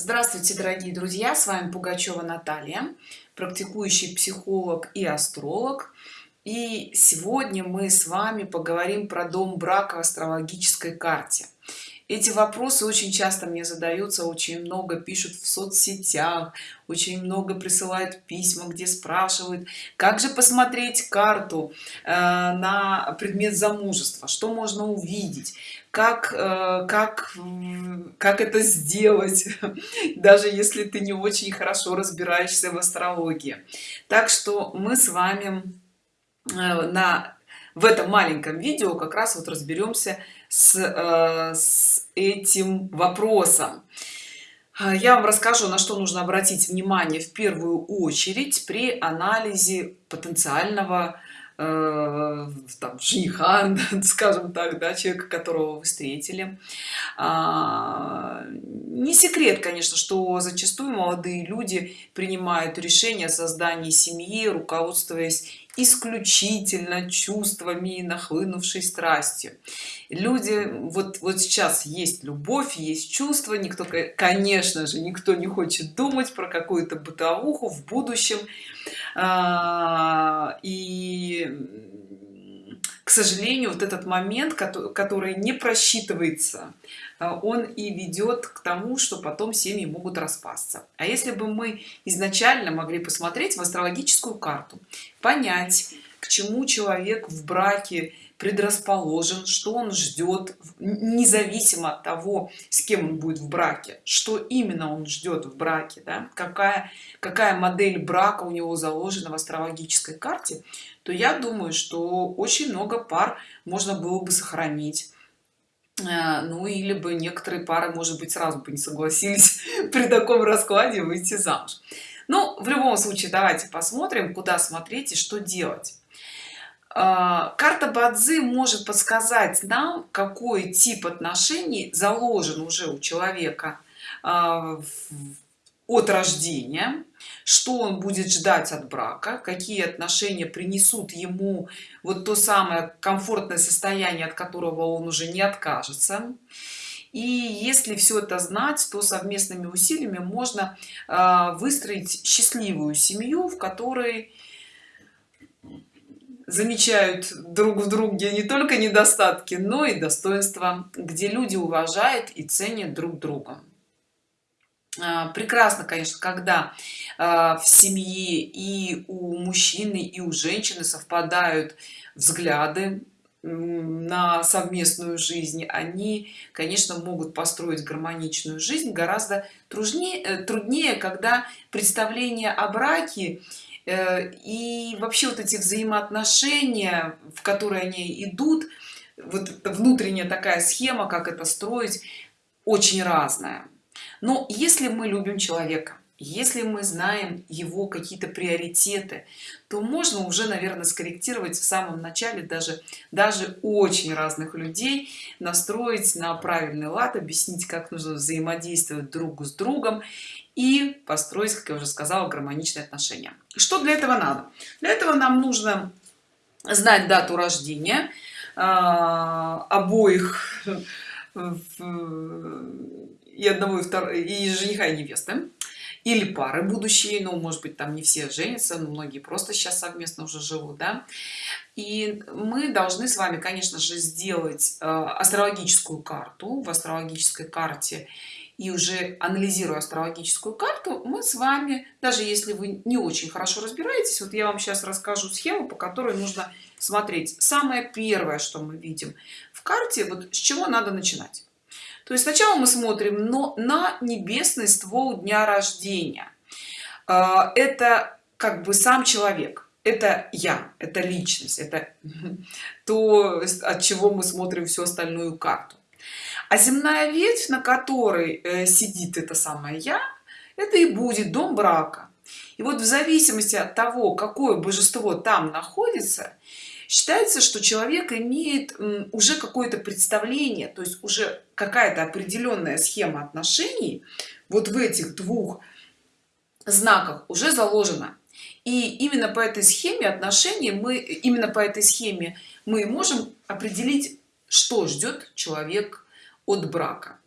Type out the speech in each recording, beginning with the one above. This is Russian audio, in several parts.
Здравствуйте, дорогие друзья! С вами Пугачева Наталья, практикующий психолог и астролог. И сегодня мы с вами поговорим про дом брака в астрологической карте. Эти вопросы очень часто мне задаются, очень много пишут в соцсетях, очень много присылают письма, где спрашивают, как же посмотреть карту э, на предмет замужества, что можно увидеть, как э, как как это сделать даже если ты не очень хорошо разбираешься в астрологии. Так что мы с вами э, на в этом маленьком видео как раз вот разберемся с, э, с этим вопросом. Я вам расскажу на что нужно обратить внимание в первую очередь при анализе потенциального там, жениха, скажем так, да, человека, которого вы встретили. А, не секрет, конечно, что зачастую молодые люди принимают решение о создании семьи, руководствуясь исключительно чувствами и нахлынувшей страстью. Люди, вот, вот сейчас есть любовь, есть чувства, никто, конечно же, никто не хочет думать про какую-то бытовуху в будущем. А, и к сожалению вот этот момент который не просчитывается а, он и ведет к тому что потом семьи могут распасться. А если бы мы изначально могли посмотреть в астрологическую карту понять к чему человек в браке предрасположен что он ждет независимо от того с кем он будет в браке. Что именно он ждет в браке да? какая какая модель брака у него заложена в астрологической карте то я думаю что очень много пар можно было бы сохранить. Э, ну или бы некоторые пары может быть сразу бы не согласились при таком раскладе выйти замуж. Ну в любом случае давайте посмотрим куда смотреть и что делать карта бадзи может подсказать нам какой тип отношений заложен уже у человека а, от рождения что он будет ждать от брака какие отношения принесут ему вот то самое комфортное состояние от которого он уже не откажется. И если все это знать то совместными усилиями можно а, выстроить счастливую семью в которой замечают друг в друге не только недостатки но и достоинства где люди уважают и ценят друг друга. А, прекрасно конечно когда а, в семье и у мужчины и у женщины совпадают взгляды на совместную жизнь. Они конечно могут построить гармоничную жизнь гораздо труднее труднее когда представление о браке и вообще вот эти взаимоотношения в которые они идут вот внутренняя такая схема как это строить очень разная. Но если мы любим человека если мы знаем его какие-то приоритеты то можно уже наверное скорректировать в самом начале даже даже очень разных людей настроить на правильный лад объяснить как нужно взаимодействовать друг с другом и построить как я уже сказала гармоничные отношения. Что для этого надо? Для этого нам нужно знать дату рождения э, обоих и одного и второго и жениха и невесты или пары будущие ну может быть там не все женятся но многие просто сейчас совместно уже живут да. И мы должны с вами конечно же сделать э, астрологическую карту. В астрологической карте и уже анализируя астрологическую карту мы с вами даже если вы не очень хорошо разбираетесь вот я вам сейчас расскажу схему по которой нужно смотреть. Самое первое что мы видим в карте вот с чего надо начинать. То есть сначала мы смотрим но на небесный ствол дня рождения. А, это как бы сам человек это я это личность это то от чего мы смотрим всю остальную карту а земная ветвь на которой э, сидит это самое я это и будет дом брака. И вот в зависимости от того какое божество там находится считается что человек имеет уже какое-то представление то есть уже какая-то определенная схема отношений вот в этих двух знаках уже заложена. И именно по этой схеме отношений мы именно по этой схеме мы можем определить что ждет человек от брака.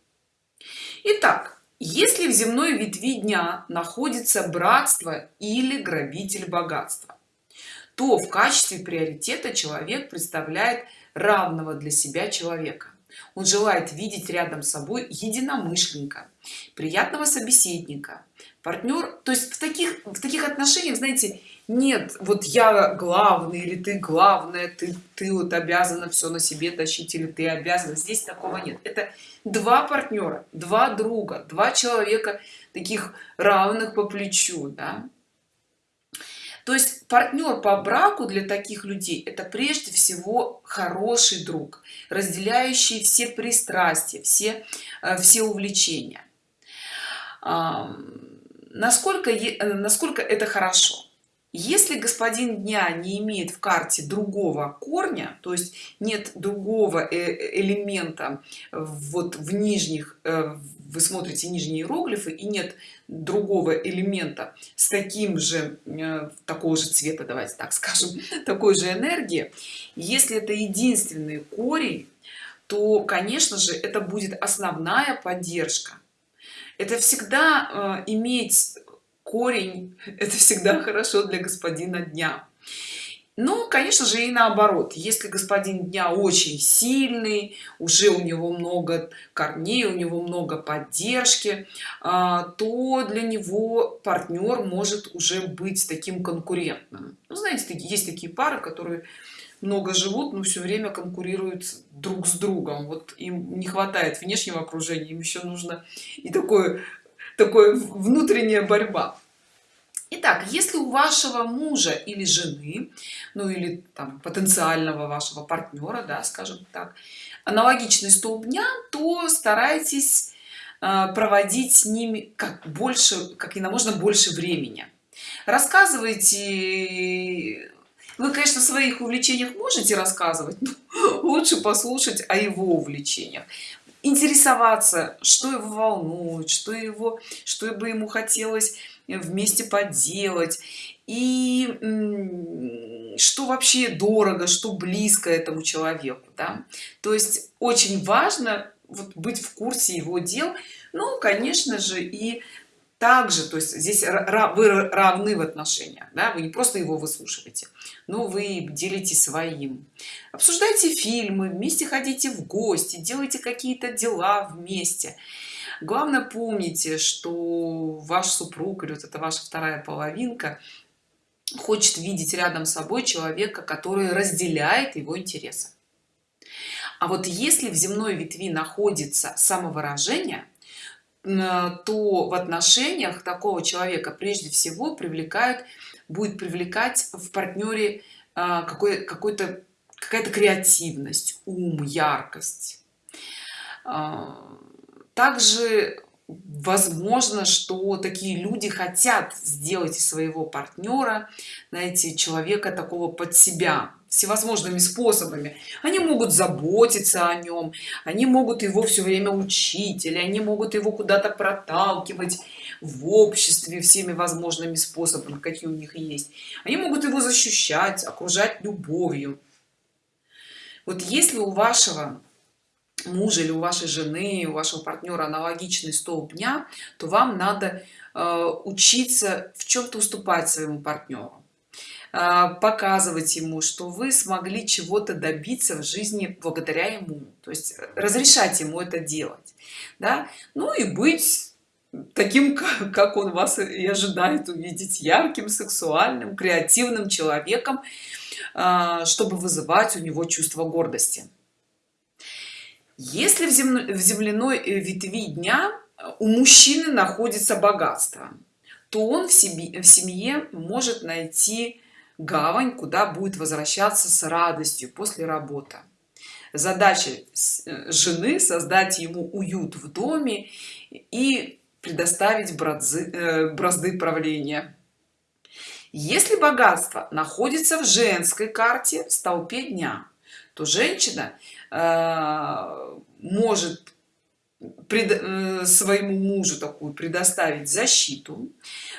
Итак, если в земной ветви дня находится братство или грабитель богатства то в качестве приоритета человек представляет равного для себя человека. Он желает видеть рядом с собой единомышленника приятного собеседника партнер то есть в таких в таких отношениях знаете нет вот я главный или ты главная ты ты вот обязана все на себе тащить или ты обязана. Здесь такого нет. Это два партнера два друга два человека таких равных по плечу да? то есть партнер по браку для таких людей это прежде всего хороший друг разделяющий все пристрастия все э, все увлечения насколько э, насколько это хорошо. Если господин дня не имеет в карте другого корня то есть нет другого э, элемента вот в нижних э, вы смотрите нижние иероглифы и нет другого элемента с таким же такого же цвета давайте так скажем такой же энергии. Если это единственный корень то конечно же это будет основная поддержка это всегда э, иметь корень это всегда хорошо для господина дня. Ну конечно же и наоборот. Если господин дня очень сильный уже у него много корней у него много поддержки а, то для него партнер может уже быть таким конкурентным. Ну, знаете есть такие пары которые много живут но все время конкурируют друг с другом вот им не хватает внешнего окружения им еще нужно и такое такое внутренняя борьба Итак, если у вашего мужа или жены, ну или там потенциального вашего партнера, да, скажем так, аналогичный столб дня, то старайтесь э, проводить с ними как больше, как и на можно больше времени. Рассказывайте вы конечно в своих увлечениях можете рассказывать лучше послушать о его увлечениях. Интересоваться что его волнует что его что бы ему хотелось вместе поделать. И что вообще дорого что близко этому человеку да? то есть очень важно вот быть в курсе его дел. Ну конечно же и также то есть здесь вы равны в отношениях да? вы не просто его выслушиваете но вы делитесь своим обсуждайте фильмы вместе ходите в гости делайте какие-то дела вместе главное помните что ваш супруг или вот это ваша вторая половинка хочет видеть рядом с собой человека который разделяет его интересы а вот если в земной ветви находится самовыражение то в отношениях такого человека прежде всего привлекают будет привлекать в партнере а, какой какой-то какая-то креативность ум яркость. А, также возможно что такие люди хотят сделать из своего партнера знаете человека такого под себя всевозможными способами. Они могут заботиться о нем они могут его все время учить или они могут его куда-то проталкивать в обществе всеми возможными способами какие у них есть. Они могут его защищать окружать любовью. Вот если у вашего мужа или у вашей жены у вашего партнера аналогичный столб дня то вам надо э, учиться в чем-то уступать своему партнеру показывать ему что вы смогли чего-то добиться в жизни благодаря ему то есть разрешать ему это делать да? ну и быть таким как он вас и ожидает увидеть ярким сексуальным креативным человеком а, чтобы вызывать у него чувство гордости если в, земно, в земляной э, ветви дня у мужчины находится богатство то он в себе в семье может найти гавань куда будет возвращаться с радостью после работы. Задача э, жены создать ему уют в доме и предоставить бразды, э, бразды правления. Если богатство находится в женской карте в столпе дня то женщина э, может пред, э, своему мужу такую предоставить защиту.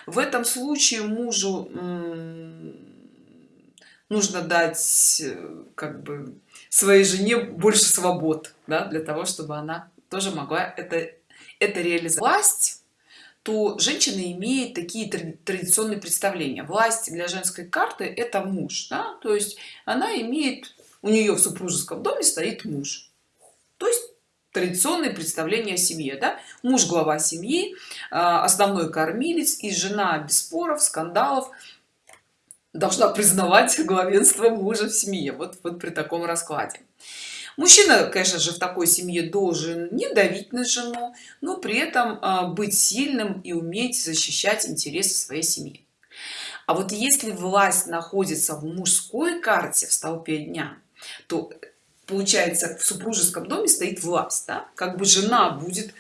В этом случае мужу э, нужно дать э, как бы своей жене больше свобод да, для того чтобы она тоже могла это это реализовать власть то женщина имеет такие традиционные представления власть для женской карты это муж да? то есть она имеет у нее в супружеском доме стоит муж то есть традиционные представления о семье да? муж глава семьи а, основной кормилец и жена без споров скандалов должна признавать главенство мужа в семье. Вот, вот при таком раскладе. Мужчина конечно же в такой семье должен не давить на жену но при этом а, быть сильным и уметь защищать интересы своей семьи. А вот если власть находится в мужской карте в столпе дня то получается в супружеском доме стоит власть да? как бы жена будет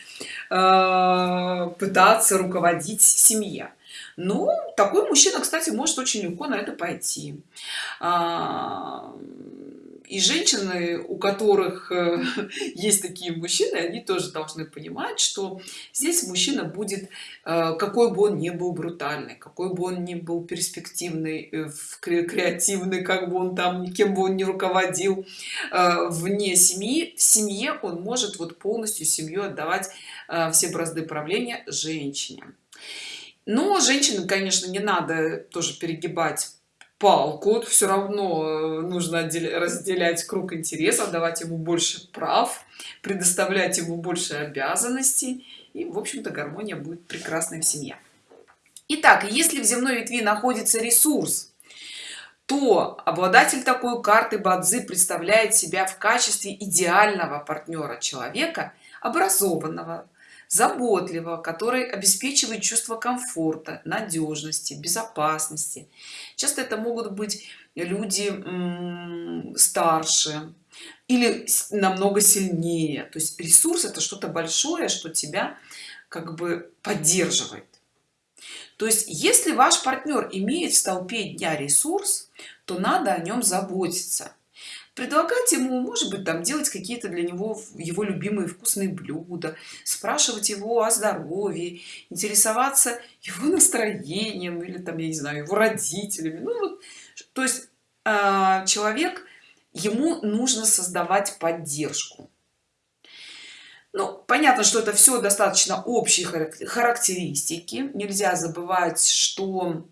э, пытаться руководить семье ну такой мужчина кстати может очень легко на это пойти. А, и женщины у которых э, есть такие мужчины они тоже должны понимать что здесь мужчина будет э, какой бы он ни был брутальный какой бы он ни был перспективный э, креативный как бы он там никем бы он не руководил вне семьи в семье он может вот полностью семью отдавать все бразды правления женщине но женщины конечно не надо тоже перегибать палку. Все равно э, нужно разделять круг интересов давать ему больше прав предоставлять ему больше обязанностей. И в общем-то гармония будет прекрасной в семье. Итак, если в земной ветви находится ресурс то обладатель такой карты бадзи представляет себя в качестве идеального партнера человека образованного заботливого который обеспечивает чувство комфорта надежности безопасности. Часто это могут быть люди старше или намного сильнее. То есть ресурс это что-то большое что тебя как бы поддерживает. То есть если ваш партнер имеет в столпе дня ресурс то надо о нем заботиться предлагать ему может быть там делать какие-то для него его любимые вкусные блюда спрашивать его о здоровье интересоваться его настроением или там я не знаю его родителями. Ну вот то есть э, человек ему нужно создавать поддержку. Ну понятно что это все достаточно общие характеристики. Нельзя забывать что а,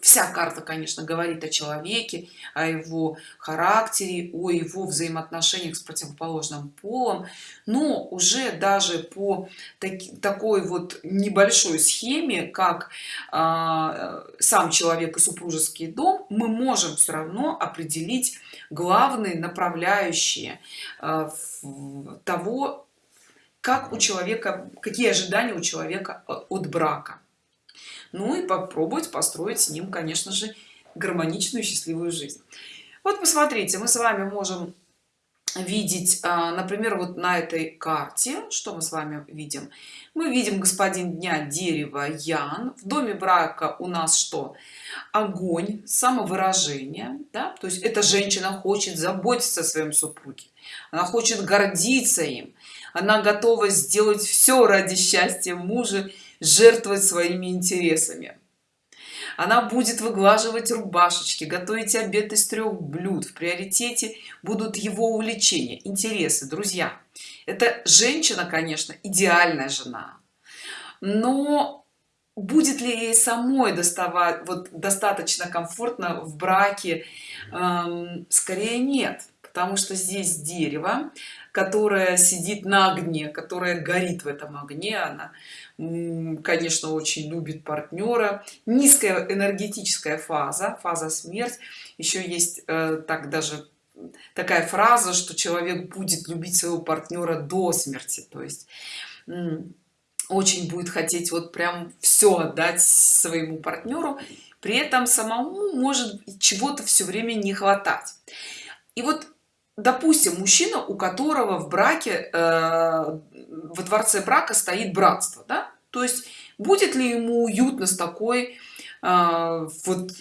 вся карта конечно говорит о человеке о его характере о его взаимоотношениях с противоположным полом. Но уже даже по таки, такой вот небольшой схеме как э, сам человек и супружеский дом мы можем все равно определить главные направляющие э, того как у человека какие ожидания у человека от брака ну и попробовать построить с ним конечно же гармоничную счастливую жизнь. Вот посмотрите мы с вами можем видеть а, например вот на этой карте что мы с вами видим? Мы видим господин дня дерево ян. В доме брака у нас что? Огонь самовыражение да? то есть эта женщина хочет заботиться о своем супруге. Она хочет гордиться им. Она готова сделать все ради счастья мужа жертвовать своими интересами. Она будет выглаживать рубашечки готовить обед из трех блюд. В приоритете будут его увлечения интересы друзья. Это женщина конечно идеальная жена. Но будет ли ей самой доставать вот достаточно комфортно в браке? Эм, скорее нет потому что здесь дерево которое сидит на огне которая горит в этом огне она конечно очень любит партнера низкая энергетическая фаза фаза смерть. Еще есть э, так даже такая фраза что человек будет любить своего партнера до смерти. То есть очень будет хотеть вот прям все отдать своему партнеру при этом самому может чего-то все время не хватать. И вот допустим мужчина у которого в браке э, во дворце брака стоит братство да? То есть будет ли ему уютно с такой э, вот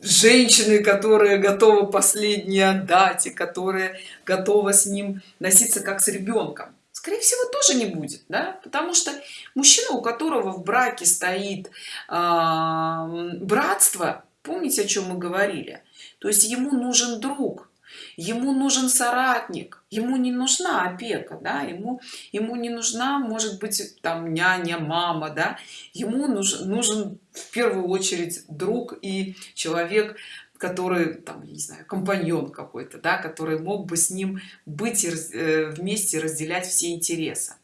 женщиной которая готова последнее отдать и которая готова с ним носиться как с ребенком скорее всего тоже не будет да? потому что мужчина у которого в браке стоит э, братство помните о чем мы говорили? То есть ему нужен друг ему нужен соратник ему не нужна опека да ему ему не нужна может быть там няня мама да. Ему нужен нужен в первую очередь друг и человек который там не знаю компаньон какой-то да который мог бы с ним быть и э, вместе разделять все интересы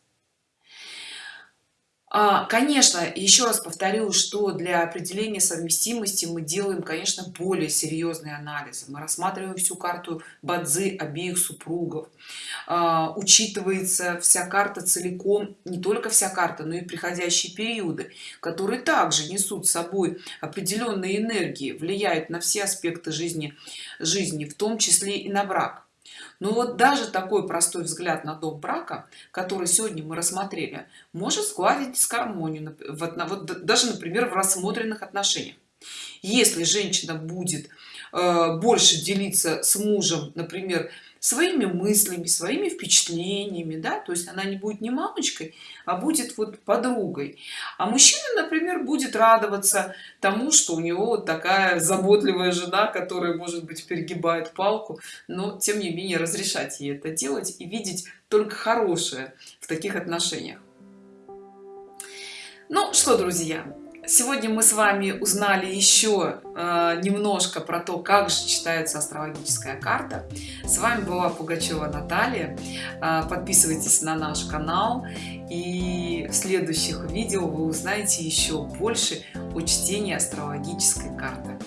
конечно еще раз повторю что для определения совместимости мы делаем конечно более серьезные анализы мы рассматриваем всю карту бадзи обеих супругов. А, учитывается вся карта целиком не только вся карта но и приходящие периоды которые также несут с собой определенные энергии влияют на все аспекты жизни жизни в том числе и на брак но вот даже такой простой взгляд на дом брака который сегодня мы рассмотрели может складить дисгармонию вот, вот даже например в рассмотренных отношениях. Если женщина будет э, больше делиться с мужем например своими мыслями своими впечатлениями да то есть она не будет не мамочкой а будет вот подругой. А мужчина например будет радоваться тому что у него вот такая заботливая жена которая может быть перегибает палку но тем не менее разрешать ей это делать и видеть только хорошее в таких отношениях. Ну что друзья сегодня мы с вами узнали еще э, немножко про то как же читается астрологическая карта. С вами была пугачева наталья. Э, подписывайтесь на наш канал. И в следующих видео вы узнаете еще больше о чтении астрологической карты